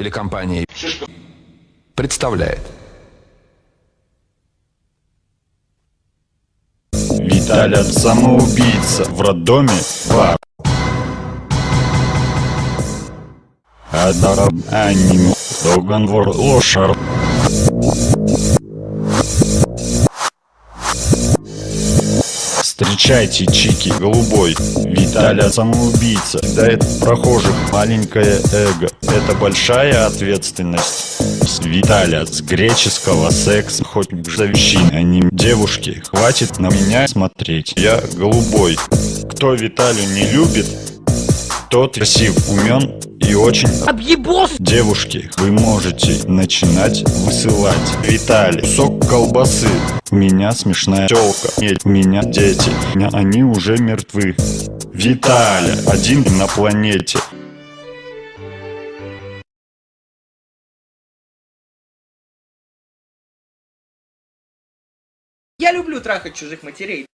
Телекомпания представляет Виталя самоубийца в роддоме бар. Адараб аним договор лошар. Встречайте, чики, голубой. Виталя самоубийца. Кидает прохожих маленькое эго. Это большая ответственность. Виталя с греческого секс хоть завещин, они девушки. Хватит на меня смотреть. Я голубой. Кто Виталю не любит, тот красив, умен и очень Объебос! Девушки, вы можете начинать высылать. Виталий, сок колбасы. Меня смешная телка, у меня дети. Меня они уже мертвы. Виталя, один на планете. Я люблю трахать чужих матерей.